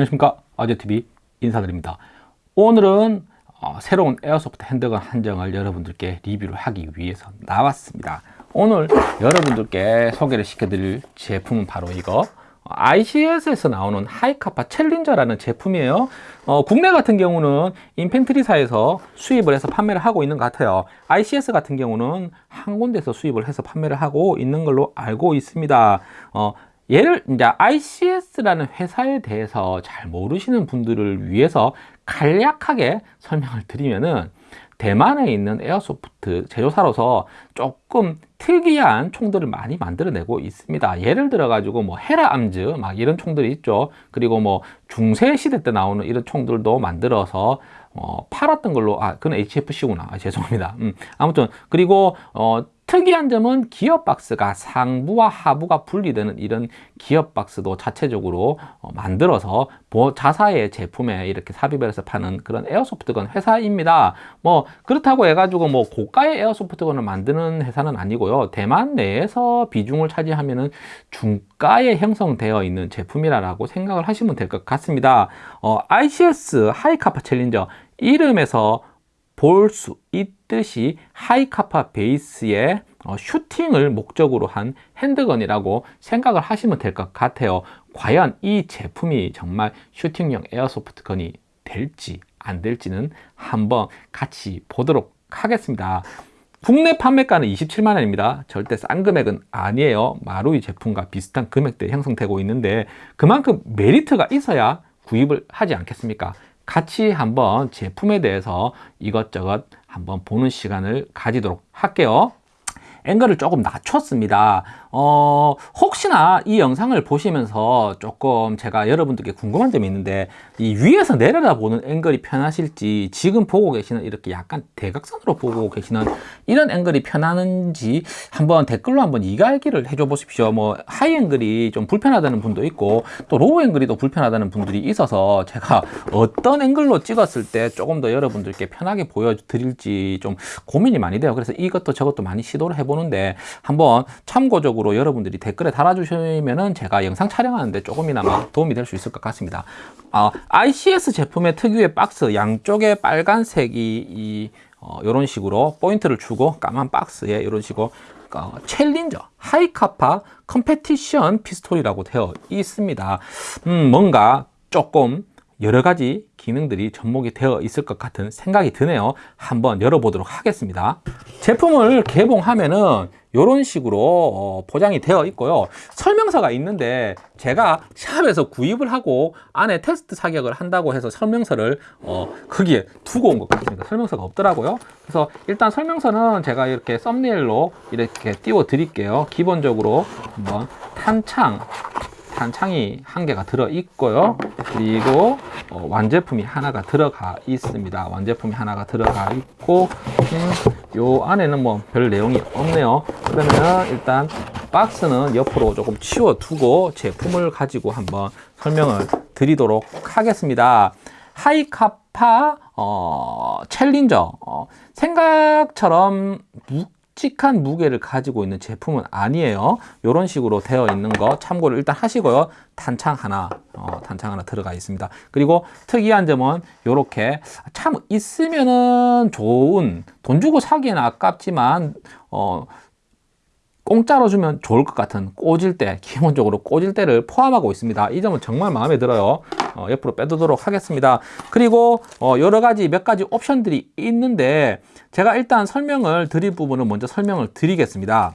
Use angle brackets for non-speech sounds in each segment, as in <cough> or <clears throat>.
안녕하십니까? 아재TV 인사드립니다. 오늘은 어, 새로운 airsoft handgun 한정을 여러분들께 리뷰를 하기 위해서 나왔습니다. 오늘 여러분들께 소개를 시켜드릴 제품은 바로 이거. ICS에서 나오는 Hi-Capa Challenger라는 제품이에요. 어, 국내 같은 경우는 인펜트리사에서 수입을 해서 판매를 하고 있는 것 같아요. ICS 같은 경우는 한 군데서 수입을 해서 판매를 하고 있는 걸로 알고 있습니다. 어, 얘를 이제 ICS라는 회사에 대해서 잘 모르시는 분들을 위해서 간략하게 설명을 드리면은 대만에 있는 에어소프트 제조사로서 조금 특이한 총들을 많이 만들어내고 있습니다. 예를 들어 가지고 뭐 헤라 암즈 막 이런 총들이 있죠. 그리고 뭐 중세 시대 때 나오는 이런 총들도 만들어서 어, 팔았던 걸로 아 그건 HFC구나 아, 죄송합니다. 음, 아무튼 그리고 어, 특이한 점은 기어 박스가 상부와 하부가 분리되는 이런 기어 박스도 자체적으로 어, 만들어서 자사의 제품에 이렇게 삽입을 해서 파는 그런 에어소프트건 회사입니다. 뭐 그렇다고 해가지고 뭐 고가의 에어소프트건을 만드는 회사는 아니고요. 대만 내에서 비중을 차지하면 은 중가에 형성되어 있는 제품이라고 생각을 하시면 될 것 같습니다. 어, ICS 하이카파 챌린저 이름에서 볼 수 있 듯이 하이카파 베이스의 어, 슈팅을 목적으로 한 핸드건이라고 생각을 하시면 될 것 같아요. 과연 이 제품이 정말 슈팅용 에어소프트건이 될지 안 될지는 한번 같이 보도록 하겠습니다. 국내 판매가는 27만 원입니다. 절대 싼 금액은 아니에요. 마루이 제품과 비슷한 금액대 형성되고 있는데 그만큼 메리트가 있어야 구입을 하지 않겠습니까 같이 한번 제품에 대해서 이것저것 한번 보는 시간을 가지도록 할게요. 앵글을 조금 낮췄습니다 어, 혹시나 이 영상을 보시면서 조금 제가 여러분들께 궁금한 점이 있는데 이 위에서 내려다 보는 앵글이 편하실지 지금 보고 계시는 이렇게 약간 대각선으로 보고 계시는 이런 앵글이 편하는지 한번 댓글로 한번 이야기를 해줘 보십시오. 뭐 high angle이 좀 불편하다는 분도 있고 또 low angle이 또 불편하다는 분들이 있어서 제가 어떤 앵글로 찍었을 때 조금 더 여러분들께 편하게 보여드릴지 좀 고민이 많이 돼요. 그래서 이것도 저것도 많이 시도를 해보는데 한번 참고적으로 적으로 여러분들이 댓글에 달아주시면은 제가 영상 촬영하는데 조금이나마 도움이 될 수 있을 것 같습니다. 어, ICS 제품의 특유의 박스 양쪽에 빨간색이 이 어, 이런 식으로 포인트를 주고 까만 박스에 이런 식으로 어, Challenger Hi-Capa Competition Pistol이라고 되어 있습니다. 음, 뭔가 조금 여러 가지 기능들이 접목이 되어 있을 것 같은 생각이 드네요 한번 열어보도록 하겠습니다 제품을 개봉하면은 이런 식으로 어, 포장이 되어 있고요. 설명서가 있는데 제가 샵에서 구입을 하고 안에 테스트 사격을 한다고 해서 설명서를 어, 거기에 두고 온 것 같습니다. 설명서가 없더라고요. 그래서 일단 설명서는 제가 이렇게 썸네일로 이렇게 띄워 드릴게요. 기본적으로 한번 탄창 탄창이 한 개가 들어 있고요. 그리고 어, 완제품이 하나가 들어가 있습니다. 완제품이 하나가 들어가 있고 음, 요 안에는 뭐 별 내용이 없네요. 그러면 일단 박스는 옆으로 조금 치워 두고 제품을 가지고 한번 설명을 드리도록 하겠습니다. 하이카파 어, 챌린저. 어, 생각처럼 묵직한 무게를 가지고 있는 제품은 아니에요. 이런 식으로 되어 있는 거 참고를 일단 하시고요. 탄창 하나 어, 탄창 하나 들어가 있습니다. 그리고 특이한 점은 이렇게 참 있으면은 좋은 돈 주고 사기에는 아깝지만 어, 공짜로 주면 좋을 것 같은 꽂을 때 기본적으로 꽂을 때를 포함하고 있습니다. 이 점은 정말 마음에 들어요 어, 옆으로 빼두도록 하겠습니다 그리고 어, 여러 가지 몇 가지 옵션들이 있는데 제가 일단 설명을 드릴 부분은 먼저 설명을 드리겠습니다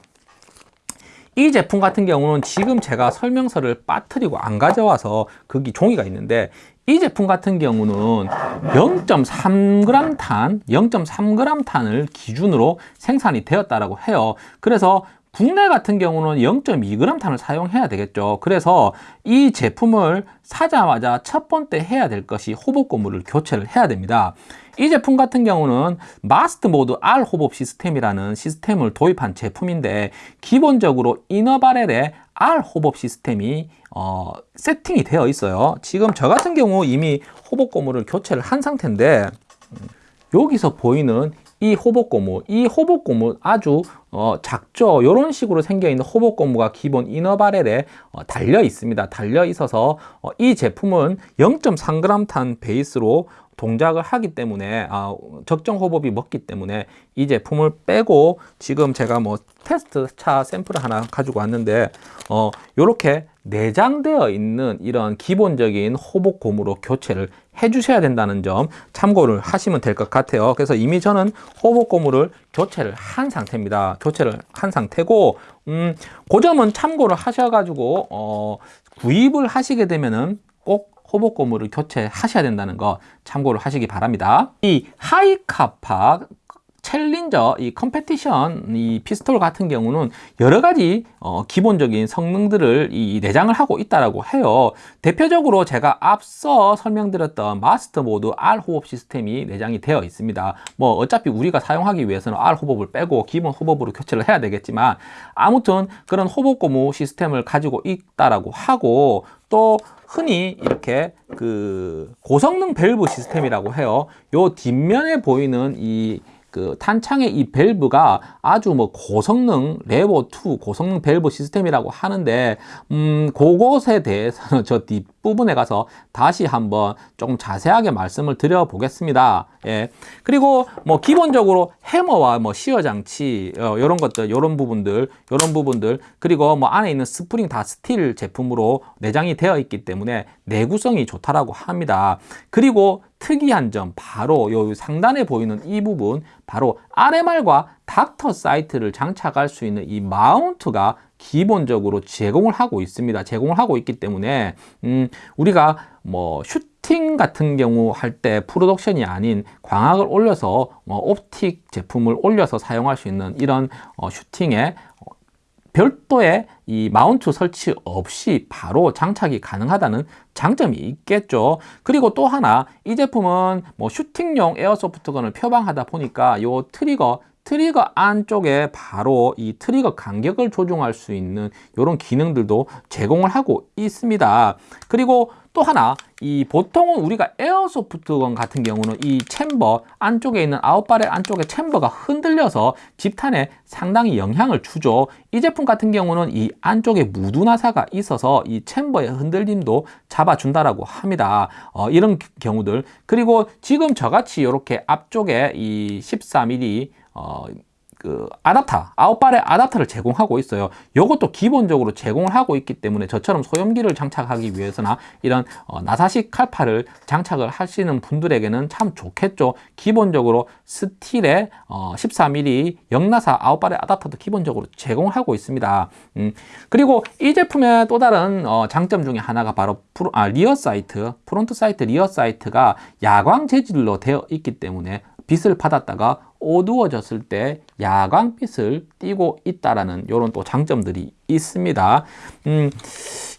이 제품 같은 경우는 지금 제가 설명서를 빠뜨리고 안 가져와서 거기 종이가 있는데 이 제품 같은 경우는 0.3g 탄, 0.3g 탄을 기준으로 생산이 되었다라고 해요. 그래서 국내 같은 경우는 0.2g 탄을 사용해야 되겠죠. 그래서 이 제품을 사자마자 첫 번째 해야 될 것이 호법 고무를 교체를 해야 됩니다. 이 제품 같은 경우는 마스트 모드 R 호법 시스템이라는 시스템을 도입한 제품인데 기본적으로 이너바렐의 R 호법 시스템이 어, 세팅이 되어 있어요. 지금 저 같은 경우 이미 호법 고무를 교체를 한 상태인데 여기서 보이는 이 호복고무, 이 호복고무 아주 어, 작죠. 이런 식으로 생겨 있는 호복고무가 기본 이너바렐에 어, 달려 있습니다. 달려 있어서 어, 이 제품은 0.3g 탄 베이스로 동작을 하기 때문에 아, 적정 호흡이 먹기 때문에 이 제품을 빼고 지금 제가 뭐 테스트 차 샘플을 하나 가지고 왔는데 어 요렇게 내장되어 있는 이런 기본적인 호복 고무로 교체를 해 주셔야 된다는 점 참고를 하시면 될 것 같아요 그래서 이미 저는 호복 고무를 교체를 한 상태입니다 교체를 한 상태고 음, 그 점은 참고를 하셔 가지고 어, 구입을 하시게 되면은 꼭 hop-up 고무를 교체하셔야 된다는 거 참고를 하시기 바랍니다. 이 Hi-Capa Challenger 이 Competition 이 Pistol 같은 경우는 여러 가지 어, 기본적인 성능들을 이 내장을 하고 있다라고 해요. 대표적으로 제가 앞서 설명드렸던 Master Mod R hop 시스템이 내장이 되어 있습니다. 뭐 어차피 우리가 사용하기 위해서는 R hop을 빼고 기본 hop으로 교체를 해야 되겠지만 아무튼 그런 hop-up 고무 시스템을 가지고 있다라고 하고 또 흔히 이렇게 그 고성능 밸브 시스템이라고 해요. 요 뒷면에 보이는 이 그 탄창의 이 밸브가 아주 뭐 고성능 레버 2 고성능 밸브 시스템이라고 하는데 음 그것에 대해서는 <laughs> 저 뒷부분에 가서 다시 한번 좀 자세하게 말씀을 드려 보겠습니다. 예. 그리고 뭐 기본적으로 해머와 뭐 sear 장치 어, 이런 것들 이런 부분들 이런 부분들 그리고 뭐 안에 있는 스프링 다 스틸 제품으로 내장이 되어 있기 때문에 내구성이 좋다라고 합니다. 그리고 특이한 점 바로 요 상단에 보이는 이 부분 바로 RMR과 Docter sight를 장착할 수 있는 이 mount가 기본적으로 제공을 하고 있습니다. 제공을 하고 있기 때문에 음, 우리가 뭐 슈팅 같은 경우 할 때 production이 아닌 광학을 올려서 어, optic 제품을 올려서 사용할 수 있는 이런 어, 슈팅에 별도의 이 mount 설치 없이 바로 장착이 가능하다는 장점이 있겠죠. 그리고 또 하나 이 제품은 뭐 슈팅용 airsoft gun을 표방하다 보니까 요 trigger trigger 안쪽에 바로 이 trigger 간격을 조정할 수 있는 이런 기능들도 제공을 하고 있습니다. 그리고 또 하나 이 보통은 우리가 airsoft gun 같은 경우는 이 chamber 안쪽에 있는 out barrel 안쪽에 chamber가 흔들려서 집탄에 상당히 영향을 주죠. 이 제품 같은 경우는 이 안쪽에 무두나사가 있어서 이 챔버의 흔들림도 잡아준다라고 합니다. 어, 이런 경우들. 그리고 지금 저같이 이렇게 앞쪽에 이 14mm 어, 그 아답터, out barrel 아답터를 제공하고 있어요. 이것도 기본적으로 제공을 하고 있기 때문에 저처럼 소염기를 장착하기 위해서나 이런 어, 나사식 칼파를 장착을 하시는 분들에게는 참 좋겠죠. 기본적으로 스틸의 어, 14mm 역나사 out barrel 아답터도 기본적으로 제공을 하고 있습니다. 음, 그리고 이 제품의 또 다른 어, 장점 중에 하나가 바로 프로, 아, rear sight, front sight rear sight가 야광 재질로 되어 있기 때문에 빛을 받았다가 어두워졌을 때 야광빛을 띠고 있다라는 이런 또 장점들이 있습니다. 음,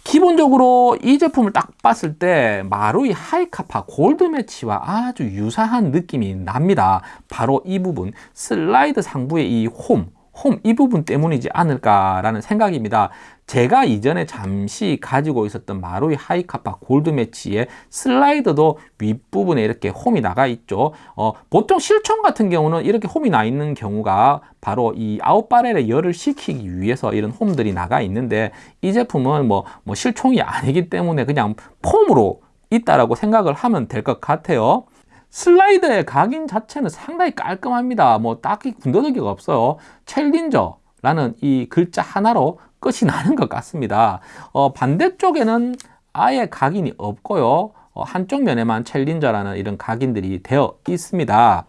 기본적으로 이 제품을 딱 봤을 때 마루이 Hi-Capa Gold Match와 아주 유사한 느낌이 납니다. 바로 이 부분 슬라이드 상부의 이 홈, 홈 이 부분 때문이지 않을까라는 생각입니다. 제가 이전에 잠시 가지고 있었던 마루이 Hi-Capa Gold Match의 슬라이더도 윗부분에 이렇게 홈이 나가 있죠. 어, 보통 실총 같은 경우는 이렇게 홈이 나 있는 경우가 바로 이 out barrel에 열을 식히기 위해서 이런 홈들이 나가 있는데 이 제품은 뭐, 뭐 실총이 아니기 때문에 그냥 폼으로 있다라고 생각을 하면 될 것 같아요. 슬라이더의 각인 자체는 상당히 깔끔합니다. 뭐 딱히 군더더기가 없어요. Challenger라는 이 글자 하나로 끝이 나는 것 같습니다. 어, 반대쪽에는 아예 각인이 없고요. 어, 한쪽 면에만 Challenger라는 이런 각인들이 되어 있습니다.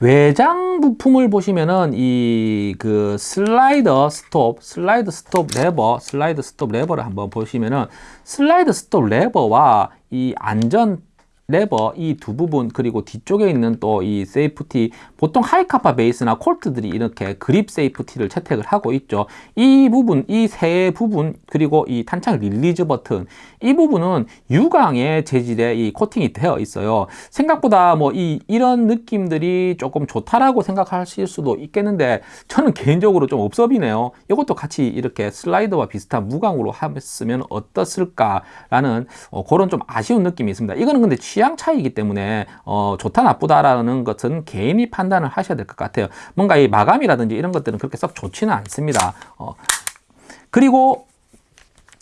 외장 부품을 보시면은 이 그 슬라이더 스톱, 슬라이드 스톱 레버, 슬라이드 스톱 레버를 한번 보시면은 슬라이드 스톱 레버와 이 안전 레버 이 두 부분 그리고 뒤쪽에 있는 또 이 safety 보통 Hi-Capa 베이스나 콜트들이 이렇게 그립 safety를 채택을 하고 있죠. 이 부분 이 세 부분 그리고 이 탄창 release 버튼 이 부분은 유광의 재질의 이 코팅이 되어 있어요. 생각보다 뭐 이 이런 느낌들이 조금 좋다라고 생각하실 수도 있겠는데 저는 개인적으로 좀 없어 뵈네요. 이것도 같이 이렇게 슬라이더와 비슷한 무광으로 했으면 어땠을까 라는 어, 그런 좀 아쉬운 느낌이 있습니다. 이거는 근데 취 취향 차이기 때문에 어, 좋다 나쁘다라는 것은 개인이 판단을 하셔야 될 것 같아요. 뭔가 이 마감이라든지 이런 것들은 그렇게 썩 좋지는 않습니다. 어, 그리고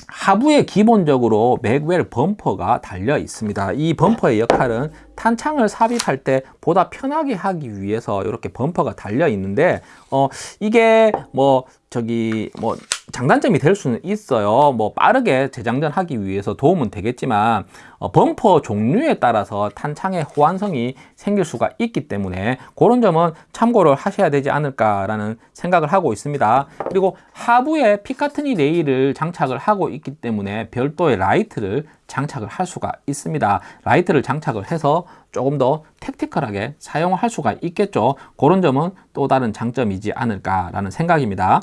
하부에 기본적으로 맥웰 범퍼가 달려 있습니다. 이 범퍼의 역할은 탄창을 삽입할 때 보다 편하게 하기 위해서 이렇게 범퍼가 달려 있는데 어 이게 뭐 저기 뭐 장단점이 될 수는 있어요. 뭐 빠르게 재장전하기 위해서 도움은 되겠지만 어, 범퍼 종류에 따라서 탄창의 호환성이 생길 수가 있기 때문에 그런 점은 참고를 하셔야 되지 않을까라는 생각을 하고 있습니다. 그리고 하부에 Picatinny 레일을 장착을 하고 있기 때문에 별도의 라이트를 장착을 할 수가 있습니다. 라이트를 장착을 해서 조금 더 tactical하게 사용할 수가 있겠죠. 그런 점은 또 다른 장점이지 않을까라는 생각입니다.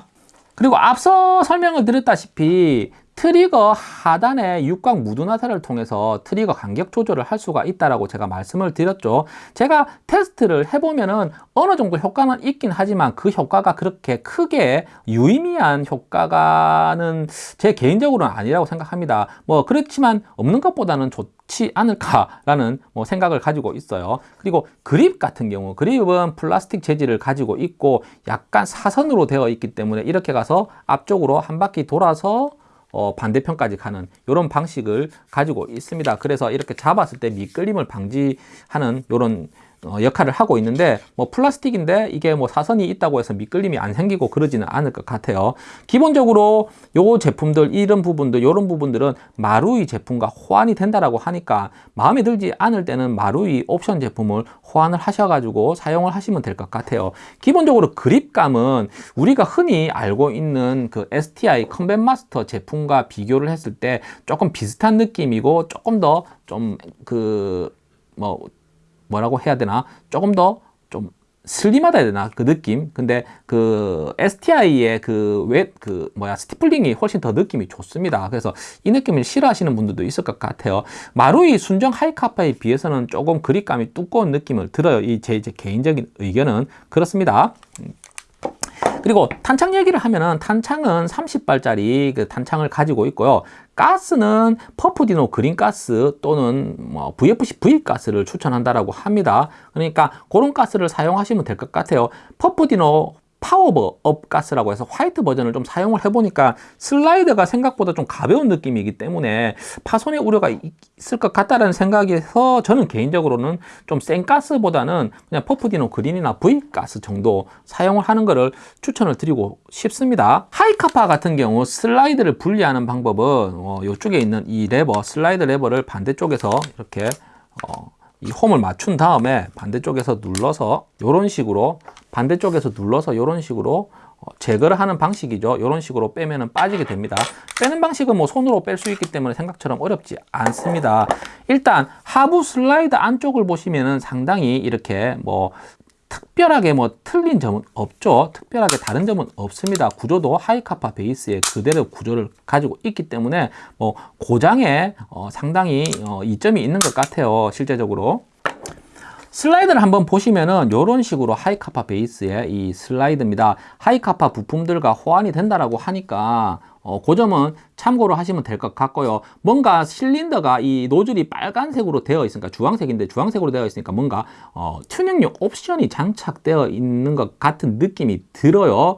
그리고 앞서 설명을 드렸다시피 트리거 하단의 육각 무두나사를 통해서 트리거 간격 조절을 할 수가 있다라고 제가 말씀을 드렸죠. 제가 테스트를 해보면은 어느 정도 효과는 있긴 하지만 그 효과가 그렇게 크게 유의미한 효과는 제 개인적으로는 아니라고 생각합니다. 뭐 그렇지만 없는 것보다는 좋 지 않을까라는 뭐 생각을 가지고 있어요. 그리고 그립 같은 경우 그립은 플라스틱 재질을 가지고 있고 약간 사선으로 되어 있기 때문에 이렇게 가서 앞쪽으로 한 바퀴 돌아서 어, 반대편까지 가는 이런 방식을 가지고 있습니다. 그래서 이렇게 잡았을 때 미끌림을 방지하는 이런 어, 역할을 하고 있는데 뭐 플라스틱인데 이게 뭐 사선이 있다고 해서 미끌림이 안 생기고 그러지는 않을 것 같아요. 기본적으로 요 제품들 이런 부분들 이런 부분들은 마루이 제품과 호환이 된다라고 하니까 마음에 들지 않을 때는 마루이 옵션 제품을 호환을 하셔가지고 사용을 하시면 될 것 같아요. 기본적으로 그립감은 우리가 흔히 알고 있는 그 STI 컴뱃 마스터 제품과 비교를 했을 때 조금 비슷한 느낌이고 조금 더 좀그뭐 뭐라고 해야 되나? 조금 더 좀 슬림하다 해야 되나? 그 느낌? 근데 그 STI의 그웹그 그 뭐야 스티플링이 훨씬 더 느낌이 좋습니다. 그래서 이 느낌을 싫어하시는 분들도 있을 것 같아요. 마루이 순정 하이카파에 비해서는 조금 그립감이 두꺼운 느낌을 들어요. 이제 제 개인적인 의견은 그렇습니다. 그리고 탄창 얘기를 하면은 탄창은 30발짜리 그 탄창을 가지고 있고요. 가스는 Puff Dino green gas 또는 뭐 VFC V gas를 추천한다라고 합니다. 그러니까 그런 가스를 사용하시면 될 것 같아요. Puff Dino power up gas라고 해서 화이트 버전을 좀 사용을 해보니까 슬라이드가 생각보다 좀 가벼운 느낌이기 때문에 파손의 우려가 있을 것 같다는 생각에서 저는 개인적으로는 좀 센 가스보다는 그냥 퍼프디노 그린이나 V 가스 정도 사용을 하는 것을 추천을 드리고 싶습니다. Hi-Capa 같은 경우 슬라이드를 분리하는 방법은 어, 이쪽에 있는 이 레버 슬라이드 레버를 반대쪽에서 이렇게 어, 이 홈을 맞춘 다음에 반대쪽에서 눌러서 이런 식으로 반대쪽에서 눌러서 이런 식으로 어, 제거를 하는 방식이죠. 이런 식으로 빼면은 빠지게 됩니다. 빼는 방식은 뭐 손으로 뺄 수 있기 때문에 생각처럼 어렵지 않습니다. 일단 하부 슬라이드 안쪽을 보시면은 상당히 이렇게 뭐 특별하게 뭐 틀린 점은 없죠. 특별하게 다른 점은 없습니다. 구조도 Hi-Capa 베이스의 그대로 구조를 가지고 있기 때문에 뭐 고장에 어 상당히 어 이점이 있는 것 같아요. 실제적으로. 슬라이드를 한번 보시면은 이런 식으로 Hi-Capa 베이스의 이 슬라이드입니다. Hi-Capa 부품들과 호환이 된다라고 하니까 어, 그 점은 참고로 하시면 될 것 같고요. 뭔가 실린더가 이 노즐이 빨간색으로 되어 있으니까 주황색인데 주황색으로 되어 있으니까 뭔가 어, 튜닝용 옵션이 장착되어 있는 것 같은 느낌이 들어요.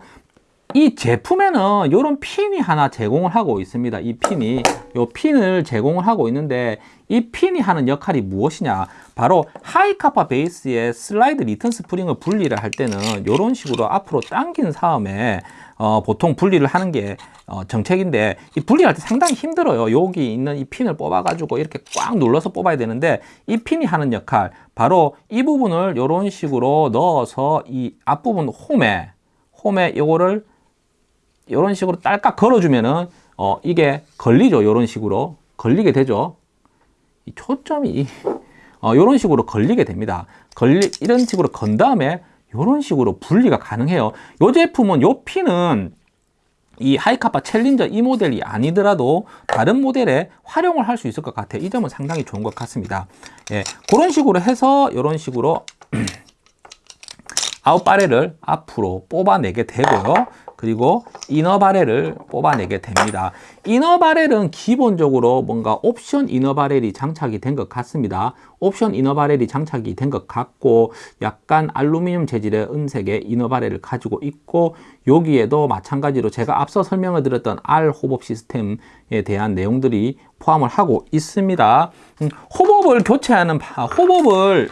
이 제품에는 이런 핀이 하나 제공을 하고 있습니다. 이 핀이 이 핀을 제공을 하고 있는데 이 핀이 하는 역할이 무엇이냐 바로 Hi-Capa 베이스의 슬라이드 return 스프링을 분리를 할 때는 이런 식으로 앞으로 당긴 다음에 어, 보통 분리를 하는 게 어, 정석인데 이 분리할 때 상당히 힘들어요 여기 있는 이 핀을 뽑아 가지고 이렇게 꽉 눌러서 뽑아야 되는데 이 핀이 하는 역할 바로 이 부분을 이런 식으로 넣어서 이 앞부분 홈에 홈에 이거를 이런 식으로 딸깍 걸어주면은 어, 이게 걸리죠. 이런 식으로 걸리게 되죠. 이 초점이 어, 이런 식으로 걸리게 됩니다. 걸리 이런 식으로 건 다음에 이런 식으로 분리가 가능해요. 이 제품은 이 핀은 이 하이카파 챌린저 이 모델이 아니더라도 다른 모델에 활용을 할 수 있을 것 같아요. 이 점은 상당히 좋은 것 같습니다. 예, 그런 식으로 해서 이런 식으로 <clears throat> out barrel을 앞으로 뽑아내게 되고요. 그리고 inner barrel을 뽑아내게 됩니다. inner barrel은 기본적으로 뭔가 옵션 inner barrel이 장착이 된 것 같습니다. 옵션 inner barrel이 장착이 된 것 같고 약간 알루미늄 재질의 은색의 inner barrel을 가지고 있고 여기에도 마찬가지로 제가 앞서 설명을 드렸던 R hop-up 시스템에 대한 내용들이 포함을 하고 있습니다. 음, 호법을 교체하는 호법을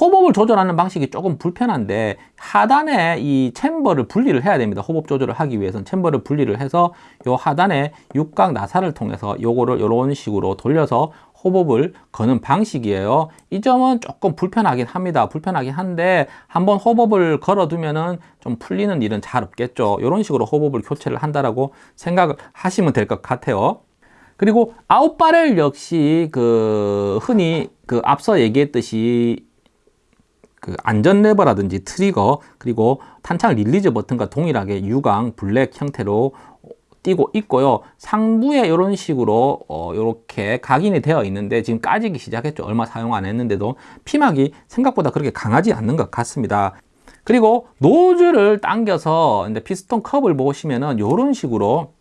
호법을 조절하는 방식이 조금 불편한데 하단에 이 챔버를 분리를 해야 됩니다. 호법 조절을 하기 위해서는 챔버를 분리를 해서 요 하단에 육각 나사를 통해서 요거를 이런 식으로 돌려서 호법을 거는 방식이에요. 이 점은 조금 불편하긴 합니다. 불편하긴 한데 한번 호법을 걸어두면은 좀 풀리는 일은 잘 없겠죠. 이런 식으로 호법을 교체를 한다라고 생각을 하시면 될 것 같아요. 그리고 out barrel 역시 그 흔히 그 앞서 얘기했듯이 그 안전 레버라든지 트리거 그리고 탄창 release 버튼과 동일하게 유광 블랙 형태로 띄고 있고요. 상부에 이런 식으로 어, 이렇게 각인이 되어 있는데 지금 까지기 시작했죠. 얼마 사용 안 했는데도 피막이 생각보다 그렇게 강하지 않는 것 같습니다. 그리고 노즐을 당겨서 이제 피스톤 컵을 보시면은 이런 식으로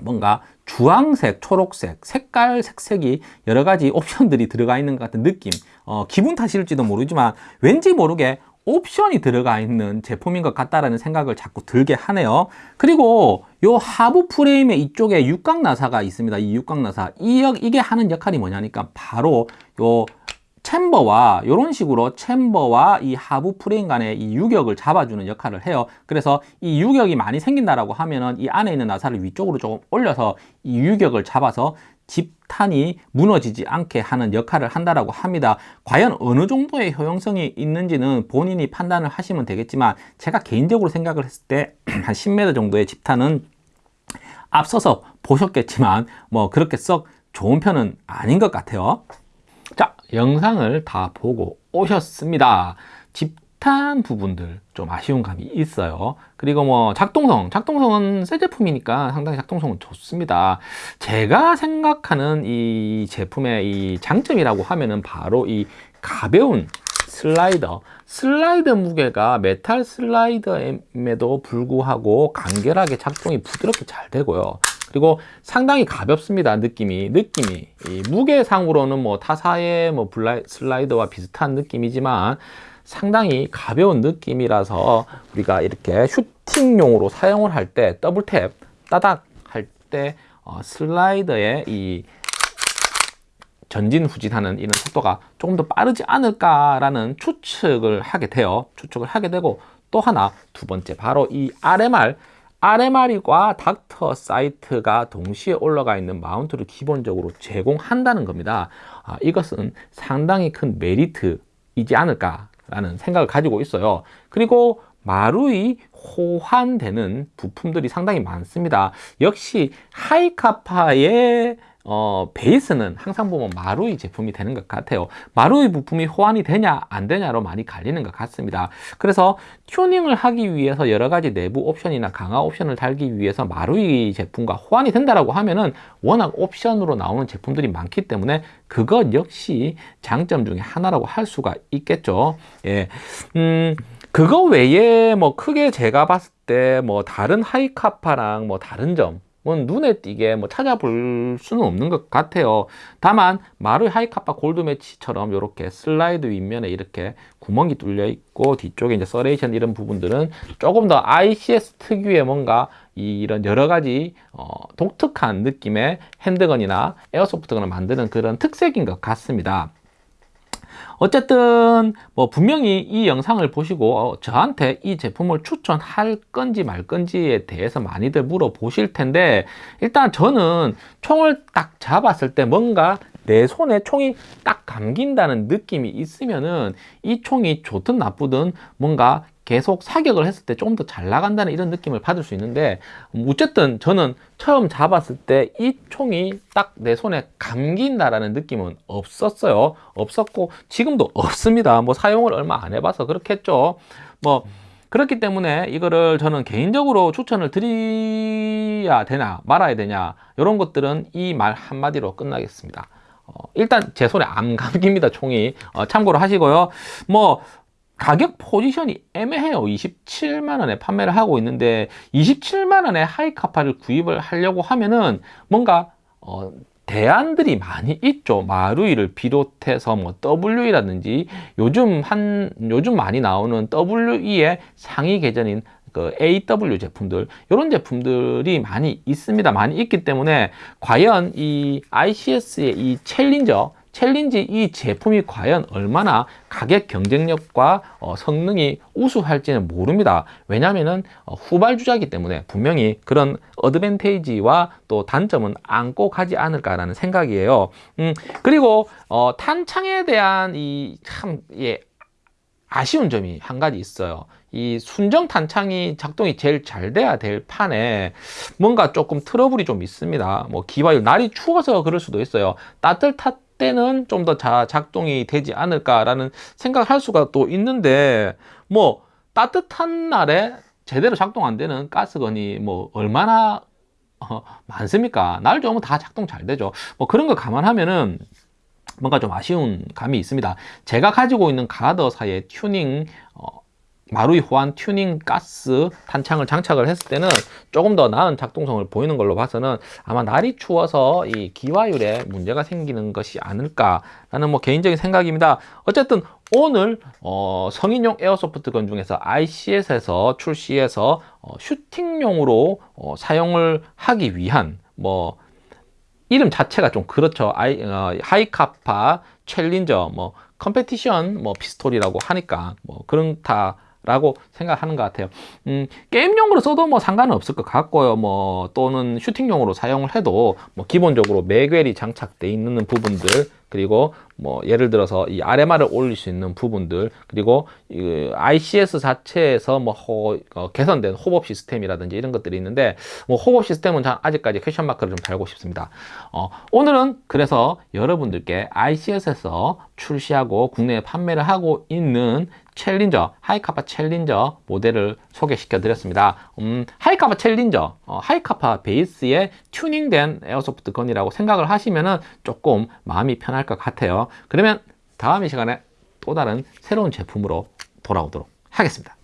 뭔가 주황색, 초록색, 색깔, 색색이 여러 가지 옵션들이 들어가 있는 것 같은 느낌. 어, 기분 탓일지도 모르지만 왠지 모르게 옵션이 들어가 있는 제품인 것 같다라는 생각을 자꾸 들게 하네요. 그리고 요 하부 프레임의 이쪽에 육각 나사가 있습니다. 이 육각 나사. 이, 이게 하는 역할이 뭐냐니까 바로 요 챔버와 이런 식으로 챔버와 이 하부 프레임 간의 이 유격을 잡아주는 역할을 해요. 그래서 이 유격이 많이 생긴다라고 하면은 이 안에 있는 나사를 위쪽으로 조금 올려서 이 유격을 잡아서 집탄이 무너지지 않게 하는 역할을 한다라고 합니다. 과연 어느 정도의 효용성이 있는지는 본인이 판단을 하시면 되겠지만 제가 개인적으로 생각을 했을 때 <clears throat> 한 10m 정도의 집탄은 앞서서 보셨겠지만 뭐 그렇게 썩 좋은 편은 아닌 것 같아요. 자 영상을 다 보고 오셨습니다. 집탄 부분들 좀 아쉬운 감이 있어요. 그리고 뭐 작동성 작동성은 새 제품이니까 상당히 작동성은 좋습니다. 제가 생각하는 이 제품의 이 장점이라고 하면은 바로 이 가벼운 슬라이더. 슬라이더 무게가 메탈 슬라이더임에도 불구하고 간결하게 작동이 부드럽게 잘 되고요 그리고 상당히 가볍습니다 느낌이. 느낌이. 무게상으로는 뭐 타사의 뭐 블라이, 슬라이더와 비슷한 느낌이지만 상당히 가벼운 느낌이라서 우리가 이렇게 슈팅용으로 사용을 할 때 double tap 따닥 할때 어, 슬라이더의 이 전진 후진하는 이런 속도가 조금 더 빠르지 않을까라는 추측을 하게 돼요. 추측을 하게 되고 또 하나 두 번째 바로 이 RMR RMR과 닥터 사이트가 동시에 올라가 있는 마운트를 기본적으로 제공한다는 겁니다. 아, 이것은 상당히 큰 메리트이지 않을까라는 생각을 가지고 있어요. 그리고 마루이 호환되는 부품들이 상당히 많습니다. 역시 하이카파의 어, 베이스는 항상 보면 마루이 제품이 되는 것 같아요. 마루이 부품이 호환이 되냐 안 되냐로 많이 갈리는 것 같습니다. 그래서 튜닝을 하기 위해서 여러 가지 내부 옵션이나 강화 옵션을 달기 위해서 마루이 제품과 호환이 된다라고 하면은 워낙 옵션으로 나오는 제품들이 많기 때문에 그것 역시 장점 중에 하나라고 할 수가 있겠죠. 예. 음, 그거 외에 뭐 크게 제가 봤을 때 뭐 다른 Hi-Capa랑 뭐 다른 점 뭐 눈에 띄게 뭐 찾아볼 수는 없는 것 같아요. 다만 마루이 Hi-Capa Gold Match처럼 이렇게 슬라이드 윗면에 이렇게 구멍이 뚫려 있고 뒤쪽에 이제 serration 이런 부분들은 조금 더 ICS 특유의 뭔가 이런 여러 가지 어, 독특한 느낌의 handgun이나 airsoft gun을 만드는 그런 특색인 것 같습니다 어쨌든 뭐 분명히 이 영상을 보시고 어, 저한테 이 제품을 추천할 건지 말 건지에 대해서 많이들 물어보실 텐데 일단 저는 총을 딱 잡았을 때 뭔가 내 손에 총이 딱 감긴다는 느낌이 있으면은 이 총이 좋든 나쁘든 뭔가 계속 사격을 했을 때 조금 더 잘 나간다는 이런 느낌을 받을 수 있는데 어쨌든 저는 처음 잡았을 때 이 총이 딱 내 손에 감긴다라는 느낌은 없었어요. 없었고 지금도 없습니다. 뭐 사용을 얼마 안 해봐서 그렇겠죠. 뭐 그렇기 때문에 이거를 저는 개인적으로 추천을 드려야 되나 말아야 되냐 이런 것들은 이 말 한마디로 끝나겠습니다. 어, 일단 제 손에 안 감깁니다 총이. 어, 참고로 하시고요. 뭐 가격 포지션이 애매해요. 27만 원에 판매를 하고 있는데 27만 원에 하이카파를 구입을 하려고 하면은 뭔가 어, 대안들이 많이 있죠. 마루이를 비롯해서 뭐 WE라든지 요즘 한 요즘 많이 나오는 WE의 상위 계전인 그 AW 제품들 이런 제품들이 많이 있습니다. 많이 있기 때문에 과연 이 ICS의 이 Challenger Challenge 이 제품이 과연 얼마나 가격 경쟁력과 어, 성능이 우수할지는 모릅니다. 왜냐하면 어, 후발주자이기 때문에 분명히 그런 advantage와 또 단점은 안고 가지 않을까라는 생각이에요. 음, 그리고 어, 탄창에 대한 이참 예, 아쉬운 점이 한 가지 있어요. 이 순정 탄창이 작동이 제일 잘 돼야 될 판에 뭔가 조금 트러블이 좀 있습니다. 뭐 기와율 날이 추워서 그럴 수도 있어요. 따뜻할 때는 좀 더 작동이 되지 않을까라는 생각할 수가 또 있는데 뭐 따뜻한 날에 제대로 작동 안 되는 가스건이 뭐 얼마나 어, 많습니까? 날 좋으면 다 작동 잘 되죠. 뭐 그런 거 감안하면은 뭔가 좀 아쉬운 감이 있습니다. 제가 가지고 있는 Guarder 사의 튜닝 어, 마루이 호환 튜닝 가스 탄창을 장착을 했을 때는 조금 더 나은 작동성을 보이는 걸로 봐서는 아마 날이 추워서 이 기화율에 문제가 생기는 것이 아닐까라는 뭐 개인적인 생각입니다. 어쨌든 오늘 어, 성인용 airsoft gun 중에서 ICS에서 출시해서 어, 슈팅용으로 어, 사용을 하기 위한 뭐 이름 자체가 좀 그렇죠. 아이, 어, 하이카파, 챌린저, 뭐 competition, 뭐 피스톨이라고 하니까 뭐 그렇다. 라고 생각하는 것 같아요 음, 게임용으로 써도 뭐 상관은 없을 것 같고요 뭐 또는 슈팅용으로 사용을 해도 뭐 기본적으로 magwell이 장착되어 있는 부분들 그리고 뭐 예를 들어서 이 RMR을 올릴 수 있는 부분들 그리고 이 ICS 자체에서 뭐 호, 어, 개선된 hop-up 시스템이라든지 이런 것들이 있는데 뭐 hop-up 시스템은 아직까지 question mark를 좀 달고 싶습니다. 어, 오늘은 그래서 여러분들께 ICS에서 출시하고 국내에 판매를 하고 있는 챌린저, 하이카파 챌린저 모델을 소개시켜 드렸습니다. 음, 하이카파 챌린저, 어, 하이카파 베이스에 튜닝된 airsoft gun이라고 생각을 하시면은 조금 마음이 편할 것 같아요. 그러면 다음 이 시간에 또 다른 새로운 제품으로 돌아오도록 하겠습니다.